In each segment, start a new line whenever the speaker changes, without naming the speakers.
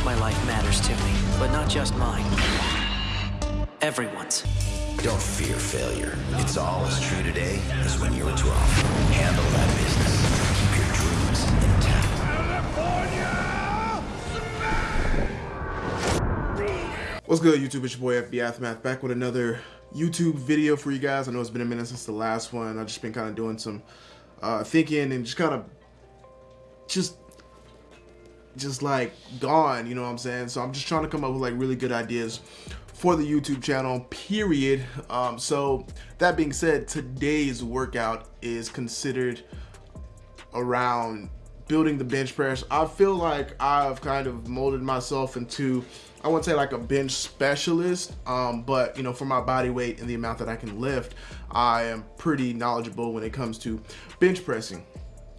course my life matters to me, but not just mine. Everyone's.
Don't fear failure. It's all as true today as when you were 12. Handle that business. Keep your dreams intact.
What's good, YouTube? It's your boy FB Aftermath back with another YouTube video for you guys. I know it's been a minute since the last one. I've just been kind of doing some uh, thinking and just kind of just just like gone, you know what I'm saying? So I'm just trying to come up with like really good ideas for the YouTube channel, period. Um, so that being said, today's workout is considered around building the bench press. I feel like I've kind of molded myself into, I wouldn't say like a bench specialist, um, but you know, for my body weight and the amount that I can lift, I am pretty knowledgeable when it comes to bench pressing.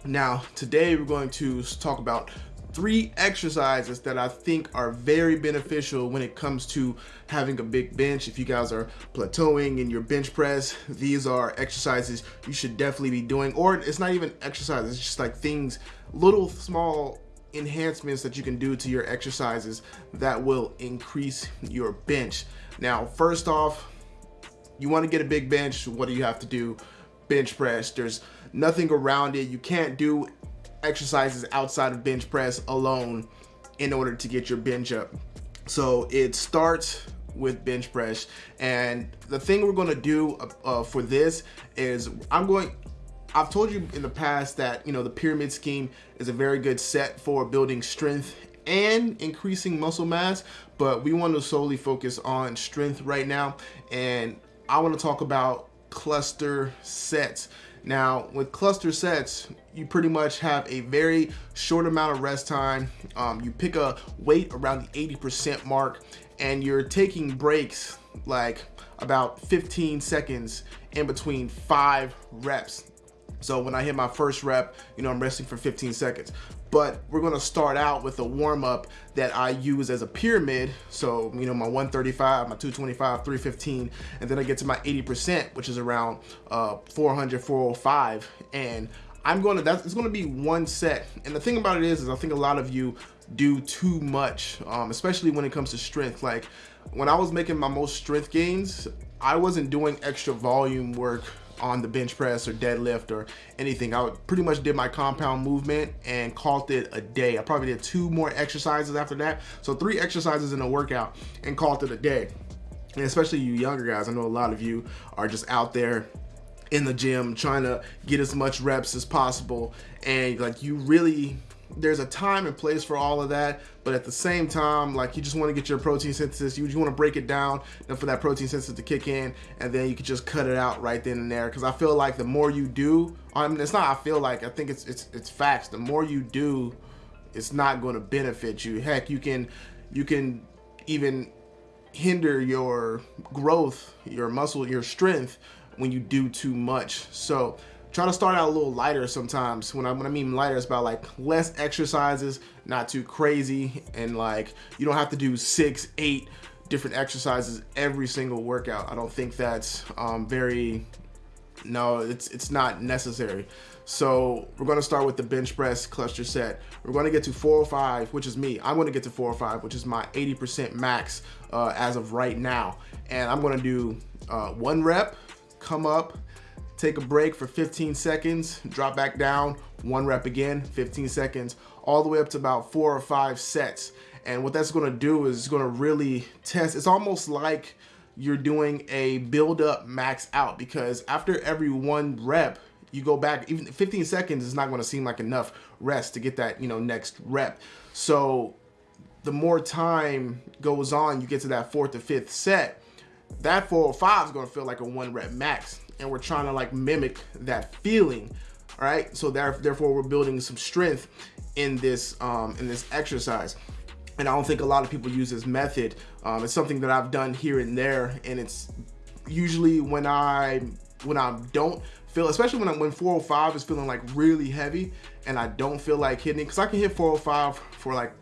Now, today we're going to talk about three exercises that I think are very beneficial when it comes to having a big bench. If you guys are plateauing in your bench press, these are exercises you should definitely be doing. Or it's not even exercise, it's just like things, little small enhancements that you can do to your exercises that will increase your bench. Now, first off, you want to get a big bench, what do you have to do? Bench press. There's nothing around it. You can't do exercises outside of bench press alone in order to get your bench up. So it starts with bench press. And the thing we're to do uh, uh, for this is I'm going I've told you in the past that you know the pyramid scheme is a very good set for building strength and increasing muscle mass but we want to solely focus on strength right now. And I want to talk about cluster sets now with cluster sets, you pretty much have a very short amount of rest time. Um, you pick a weight around the 80% mark and you're taking breaks like about 15 seconds in between five reps. So when I hit my first rep, you know, I'm resting for 15 seconds but we're gonna start out with a warm-up that I use as a pyramid. So, you know, my 135, my 225, 315, and then I get to my 80%, which is around uh, 400, 405. And I'm gonna, that's, it's gonna be one set. And the thing about it is, is I think a lot of you do too much, um, especially when it comes to strength. Like when I was making my most strength gains, I wasn't doing extra volume work on the bench press or deadlift or anything. I pretty much did my compound movement and called it a day. I probably did two more exercises after that. So three exercises in a workout and called it a day. And especially you younger guys, I know a lot of you are just out there in the gym trying to get as much reps as possible and like you really there's a time and place for all of that but at the same time like you just want to get your protein synthesis you, you want to break it down and for that protein synthesis to kick in and then you can just cut it out right then and there. Because I feel like the more you do I mean it's not I feel like I think it's it's it's facts. The more you do it's not going to benefit you. Heck you can you can even hinder your growth your muscle your strength when you do too much. So try to start out a little lighter sometimes. When I, when I mean lighter, it's about like less exercises, not too crazy, and like you don't have to do six, eight different exercises every single workout. I don't think that's um, very, no, it's, it's not necessary. So we're gonna start with the bench press cluster set. We're gonna get to 405, which is me. I'm gonna get to 405, which is my 80% max uh, as of right now. And I'm gonna do uh, one rep, come up, take a break for 15 seconds, drop back down, one rep again, 15 seconds, all the way up to about four or five sets. And what that's gonna do is it's gonna really test, it's almost like you're doing a build up max out because after every one rep, you go back, even 15 seconds is not gonna seem like enough rest to get that, you know, next rep. So the more time goes on, you get to that fourth or fifth set, that 405 is gonna feel like a one rep max and we're trying to like mimic that feeling all right? So therefore we're building some strength in this um in this exercise. And I don't think a lot of people use this method. Um, it's something that I've done here and there and it's usually when I when I don't feel especially when i'm when 405 is feeling like really heavy and I don't feel like hitting because I can hit 405 for like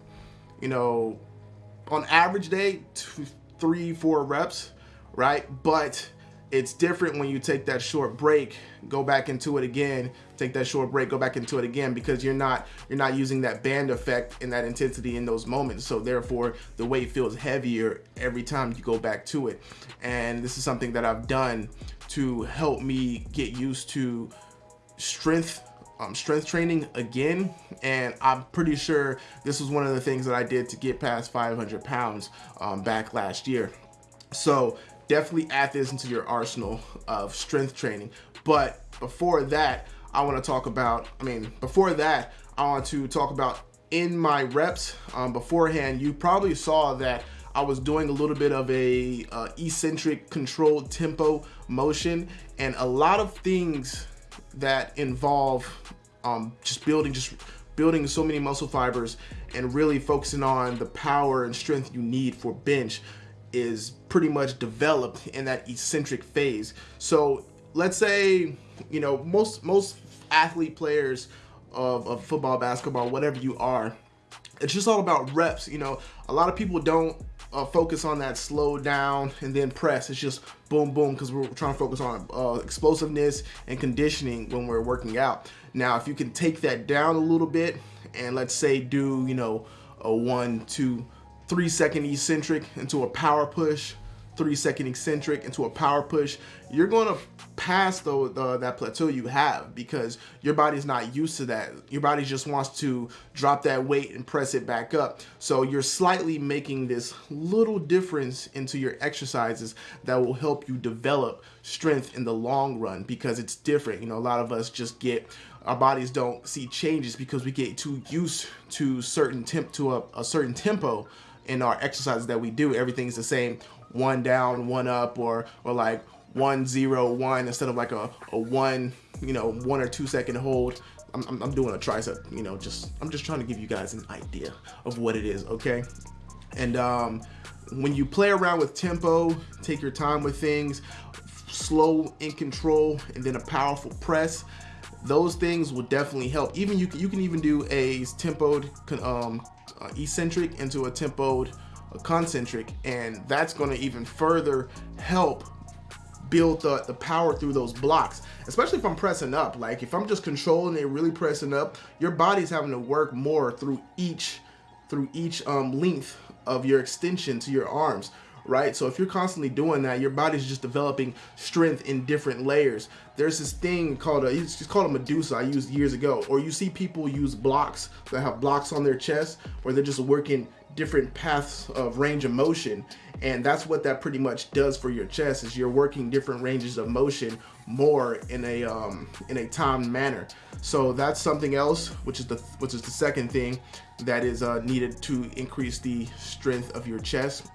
you know on average day two three four reps right? But it's different when you take that short break go back into it again take that short break go back into it again because you're not you're not using that band effect and that intensity in those moments. So therefore the weight feels heavier every time you go back to it. And this is something that I've done to help me get used to strength um, strength training again. And I'm pretty sure this was one of the things that I did to get past 500 pounds um, back last year. So definitely add this into your arsenal of strength training. But before that I want to talk about I mean before that I want to talk about in my reps. Um, beforehand you probably saw that I was doing a little bit of a uh, eccentric controlled tempo motion and a lot of things that involve um, just building just building so many muscle fibers and really focusing on the power and strength you need for bench is pretty much developed in that eccentric phase. So let's say, you know, most most athlete players of, of football, basketball, whatever you are, it's just all about reps. You know, a lot of people don't uh, focus on that slow down and then press. It's just boom, boom, because we're trying to focus on uh, explosiveness and conditioning when we're working out. Now, if you can take that down a little bit and let's say do, you know, a one, two, three second eccentric into a power push, three second eccentric into a power push, you're gonna pass the, the, that plateau you have because your body's not used to that. Your body just wants to drop that weight and press it back up. So you're slightly making this little difference into your exercises that will help you develop strength in the long run because it's different. You know, a lot of us just get our bodies don't see changes because we get too used to certain temp to a, a certain tempo in our exercises that we do. Everything's the same, one down, one up, or or like one zero one instead of like a, a one you know one or two second hold I'm, I'm, I'm, doing a tricep you know just I'm just trying to give you guys an idea of what it is okay and um, when you play around with tempo take your time with things slow in control and then a powerful press those things will definitely help even you can, you can even do a tempoed um, uh, eccentric into a tempoed a concentric and that's going to even further help build the, the power through those blocks, especially if I'm pressing up. Like if I'm just controlling it, really pressing up, your body's having to work more through each through each um, length of your extension to your arms right? So if you're constantly doing that, your body's just developing strength in different layers. There's this thing called a, it's called a Medusa I used years ago, or you see people use blocks that have blocks on their chest where they're just working different paths of range of motion and that's what that pretty much does for your chest is you're working different ranges of motion more in a um, in a timed manner so that's something else which is the which is the second thing that is uh, needed to increase the strength of your chest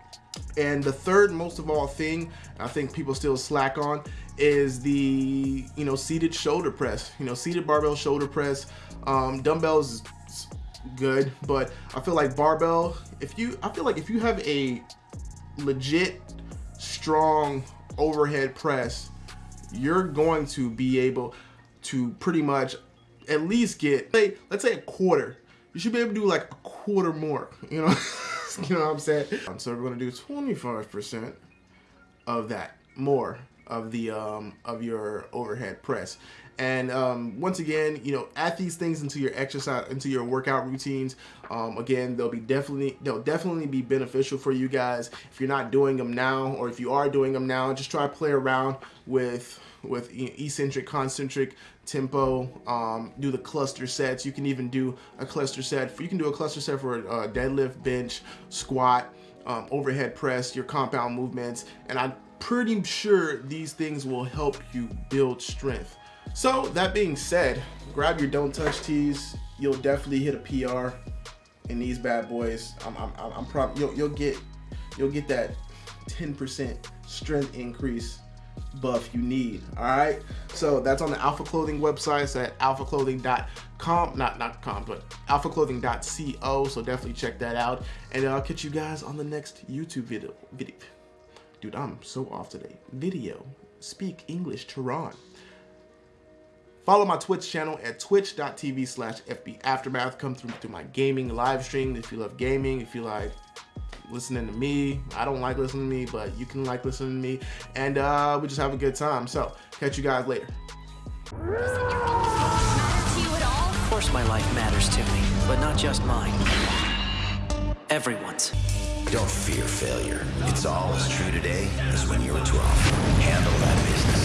and the third most of all thing I think people still slack on is the you know seated shoulder press. You know seated barbell shoulder press um, dumbbells good but I feel like barbell if you I feel like if you have a legit strong overhead press you're going to be able to pretty much at least get say let's say a quarter. You should be able to do like a quarter more you know you know what I'm saying? So we're gonna do 25 percent of that more of the um of your overhead press and um, once again, you know, add these things into your exercise, into your workout routines. Um, again, they'll be definitely they'll definitely be beneficial for you guys if you're not doing them now, or if you are doing them now, just try to play around with with eccentric, concentric tempo. Um, do the cluster sets. You can even do a cluster set. You can do a cluster set for a deadlift, bench, squat. Um, overhead press, your compound movements, and I'm pretty sure these things will help you build strength. So that being said, grab your don't touch tees. You'll definitely hit a PR in these bad boys. I'm, I'm, I'm you'll, you'll get you'll get that 10% strength increase buff you need all right? So that's on the alpha clothing website. It's at alphaclothing.com not not com but alphaclothing.co so definitely check that out. And i'll catch you guys on the next youtube video video. Dude i'm so off today. Video. Speak english tehran Follow my Twitch channel at twitch.tv slash FB Aftermath. Come through through my gaming live stream if you love gaming, if you like listening to me. I don't like listening to me, but you can like listening to me. And uh, we just have a good time. So, catch you guys later.
Doesn't your own life matter to you at all?
Of course my life matters to me, but not just mine. Everyone's.
Don't fear failure. It's all as true today as when you were 12.